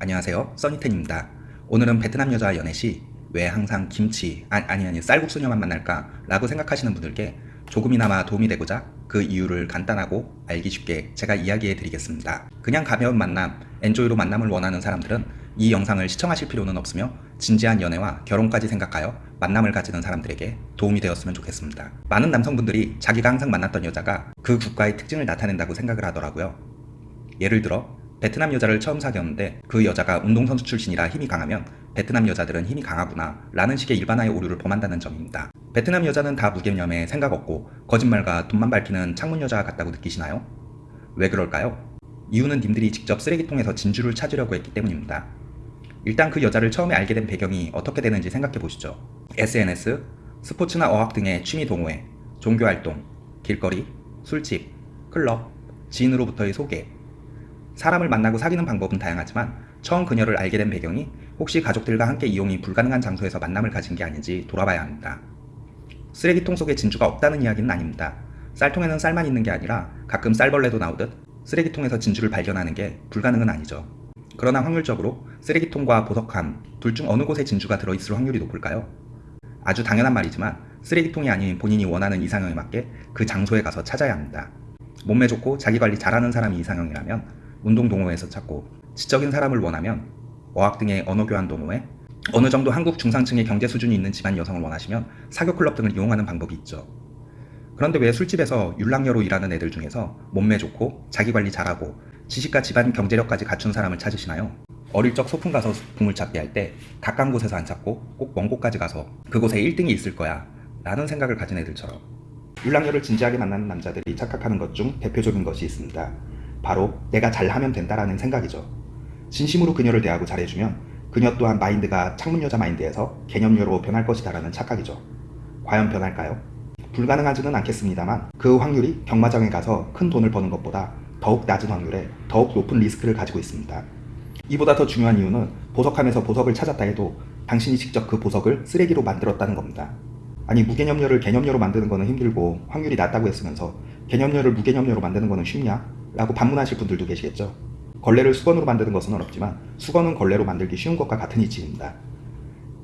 안녕하세요. 써니텐입니다. 오늘은 베트남 여자 연애 시 왜 항상 김치 아, 아니 아니 쌀국수녀만 만날까? 라고 생각하시는 분들께 조금이나마 도움이 되고자 그 이유를 간단하고 알기 쉽게 제가 이야기해 드리겠습니다. 그냥 가벼운 만남 엔조이로 만남을 원하는 사람들은 이 영상을 시청하실 필요는 없으며 진지한 연애와 결혼까지 생각하여 만남을 가지는 사람들에게 도움이 되었으면 좋겠습니다. 많은 남성분들이 자기가 항상 만났던 여자가 그 국가의 특징을 나타낸다고 생각을 하더라고요. 예를 들어 베트남 여자를 처음 사귀었는데 그 여자가 운동선수 출신이라 힘이 강하면 베트남 여자들은 힘이 강하구나 라는 식의 일반화의 오류를 범한다는 점입니다. 베트남 여자는 다 무개념에 생각 없고 거짓말과 돈만 밝히는 창문 여자 같다고 느끼시나요? 왜 그럴까요? 이유는 님들이 직접 쓰레기통에서 진주를 찾으려고 했기 때문입니다. 일단 그 여자를 처음에 알게 된 배경이 어떻게 되는지 생각해 보시죠. SNS, 스포츠나 어학 등의 취미 동호회, 종교활동, 길거리, 술집, 클럽, 지인으로부터의 소개, 사람을 만나고 사귀는 방법은 다양하지만 처음 그녀를 알게 된 배경이 혹시 가족들과 함께 이용이 불가능한 장소에서 만남을 가진 게 아닌지 돌아봐야 합니다. 쓰레기통 속에 진주가 없다는 이야기는 아닙니다. 쌀통에는 쌀만 있는 게 아니라 가끔 쌀벌레도 나오듯 쓰레기통에서 진주를 발견하는 게 불가능은 아니죠. 그러나 확률적으로 쓰레기통과 보석함 둘 중 어느 곳에 진주가 들어있을 확률이 높을까요? 아주 당연한 말이지만 쓰레기통이 아닌 본인이 원하는 이상형에 맞게 그 장소에 가서 찾아야 합니다. 몸매 좋고 자기관리 잘하는 사람이 이상형이라면 운동 동호회에서 찾고 지적인 사람을 원하면 어학 등의 언어 교환 동호회 어느 정도 한국 중상층의 경제 수준이 있는 집안 여성을 원하시면 사교 클럽 등을 이용하는 방법이 있죠. 그런데 왜 술집에서 율랑녀로 일하는 애들 중에서 몸매 좋고 자기관리 잘하고 지식과 집안 경제력까지 갖춘 사람을 찾으시나요? 어릴 적 소풍 가서 붕을 찾기 할 때 가까운 곳에서 안 찾고 꼭 먼 곳까지 가서 그곳에 1등이 있을 거야 라는 생각을 가진 애들처럼 율랑녀를 진지하게 만나는 남자들이 착각하는 것 중 대표적인 것이 있습니다. 바로 내가 잘하면 된다라는 생각이죠. 진심으로 그녀를 대하고 잘해주면 그녀 또한 마인드가 창문 여자 마인드에서 개념녀로 변할 것이다라는 착각이죠. 과연 변할까요? 불가능하지는 않겠습니다만 그 확률이 경마장에 가서 큰 돈을 버는 것보다 더욱 낮은 확률에 더욱 높은 리스크를 가지고 있습니다. 이보다 더 중요한 이유는 보석함에서 보석을 찾았다 해도 당신이 직접 그 보석을 쓰레기로 만들었다는 겁니다. 아니 무개념녀를 개념녀로 만드는 거는 힘들고 확률이 낮다고 했으면서 개념녀를 무개념녀로 만드는 거는 쉽냐? 라고 반문하실 분들도 계시겠죠. 걸레를 수건으로 만드는 것은 어렵지만 수건은 걸레로 만들기 쉬운 것과 같은 이치입니다.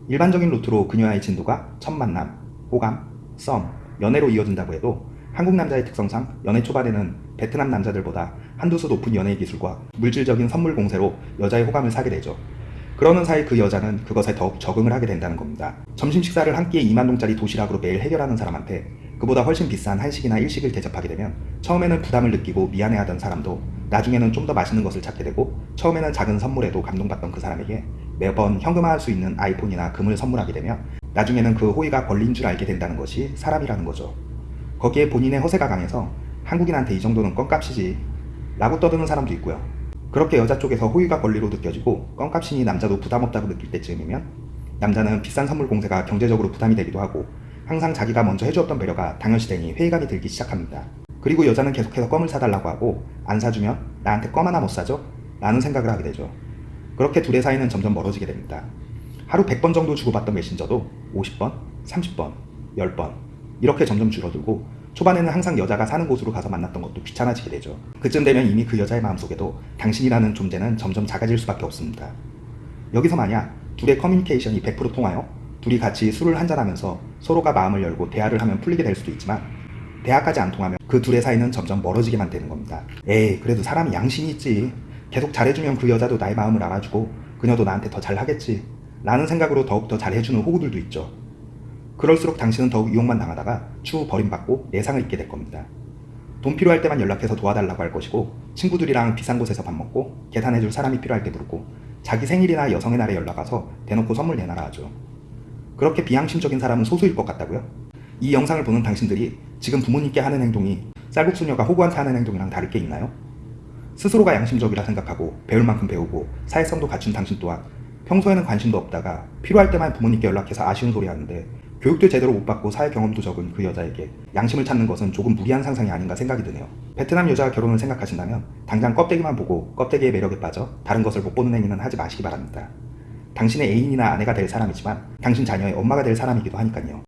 일반적인 루트로 그녀와의 진도가 첫 만남, 호감, 썸, 연애로 이어진다고 해도 한국 남자의 특성상 연애 초반에는 베트남 남자들보다 한두 수 높은 연애 기술과 물질적인 선물 공세로 여자의 호감을 사게 되죠. 그러는 사이 그 여자는 그것에 더욱 적응을 하게 된다는 겁니다. 점심 식사를 한 끼에 2만 동짜리 도시락으로 매일 해결하는 사람한테 그보다 훨씬 비싼 한식이나 일식을 대접하게 되면 처음에는 부담을 느끼고 미안해하던 사람도 나중에는 좀 더 맛있는 것을 찾게 되고 처음에는 작은 선물에도 감동받던 그 사람에게 매번 현금화할 수 있는 아이폰이나 금을 선물하게 되면 나중에는 그 호의가 권리인 줄 알게 된다는 것이 사람이라는 거죠. 거기에 본인의 허세가 강해서 한국인한테 이 정도는 껌값이지 라고 떠드는 사람도 있고요. 그렇게 여자 쪽에서 호의가 권리로 느껴지고 껌값이니 남자도 부담없다고 느낄 때쯤이면 남자는 비싼 선물 공세가 경제적으로 부담이 되기도 하고 항상 자기가 먼저 해주었던 배려가 당연시되니 회의감이 들기 시작합니다. 그리고 여자는 계속해서 껌을 사달라고 하고 안 사주면 나한테 껌 하나 못 사줘? 라는 생각을 하게 되죠. 그렇게 둘의 사이는 점점 멀어지게 됩니다. 하루 100번 정도 주고받던 메신저도 50번, 30번, 10번 이렇게 점점 줄어들고 초반에는 항상 여자가 사는 곳으로 가서 만났던 것도 귀찮아지게 되죠. 그쯤 되면 이미 그 여자의 마음속에도 당신이라는 존재는 점점 작아질 수밖에 없습니다. 여기서 만약 둘의 커뮤니케이션이 100% 통하여 둘이 같이 술을 한잔하면서 서로가 마음을 열고 대화를 하면 풀리게 될 수도 있지만 대화까지 안 통하면 그 둘의 사이는 점점 멀어지게만 되는 겁니다. 에이 그래도 사람이 양심이 있지. 계속 잘해주면 그 여자도 나의 마음을 알아주고 그녀도 나한테 더 잘하겠지. 라는 생각으로 더욱더 잘해주는 호구들도 있죠. 그럴수록 당신은 더욱 이용만 당하다가 추후 버림받고 내상을 입게 될 겁니다. 돈 필요할 때만 연락해서 도와달라고 할 것이고 친구들이랑 비싼 곳에서 밥 먹고 계산해줄 사람이 필요할 때 부르고 자기 생일이나 여성의 날에 연락 와서 대놓고 선물 내놔라 하죠. 그렇게 비양심적인 사람은 소수일 것 같다고요? 이 영상을 보는 당신들이 지금 부모님께 하는 행동이 쌀국수녀가 호구한테 하는 행동이랑 다를 게 있나요? 스스로가 양심적이라 생각하고 배울 만큼 배우고 사회성도 갖춘 당신 또한 평소에는 관심도 없다가 필요할 때만 부모님께 연락해서 아쉬운 소리 하는데 교육도 제대로 못 받고 사회 경험도 적은 그 여자에게 양심을 찾는 것은 조금 무리한 상상이 아닌가 생각이 드네요. 베트남 여자와 결혼을 생각하신다면 당장 껍데기만 보고 껍데기의 매력에 빠져 다른 것을 못 보는 행위는 하지 마시기 바랍니다. 당신의 애인이나 아내가 될 사람이지만 당신 자녀의 엄마가 될 사람이기도 하니까요.